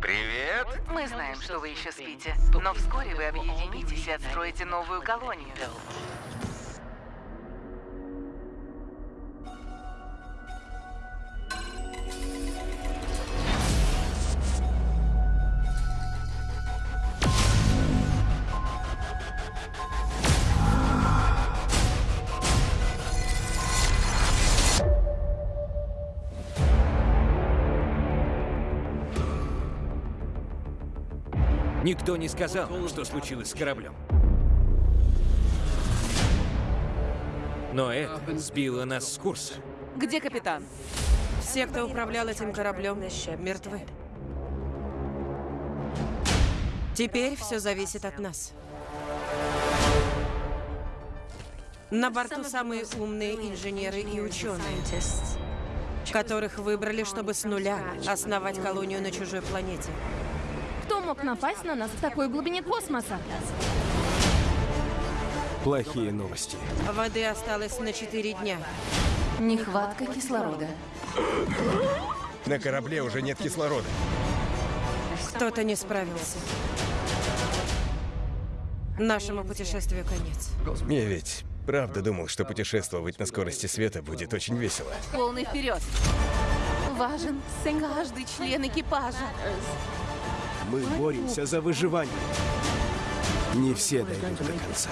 Привет! Мы знаем, что вы еще спите, но вскоре вы объединитесь и отстроите новую колонию. Никто не сказал, что случилось с кораблем. Но это сбило нас с курса. Где капитан? Все, кто управлял этим кораблем, мертвы. Теперь все зависит от нас. На борту самые умные инженеры и ученые, которых выбрали, чтобы с нуля основать колонию на чужой планете. Кто мог напасть на нас в такой глубине космоса? Плохие новости. Воды осталось на 4 дня. Нехватка кислорода. На корабле уже нет кислорода. Кто-то не справился. Нашему путешествию конец. Я ведь правда думал, что путешествовать на скорости света будет очень весело. Полный вперед. Важен каждый член экипажа. Мы боремся за выживание. Не все дойдут до конца.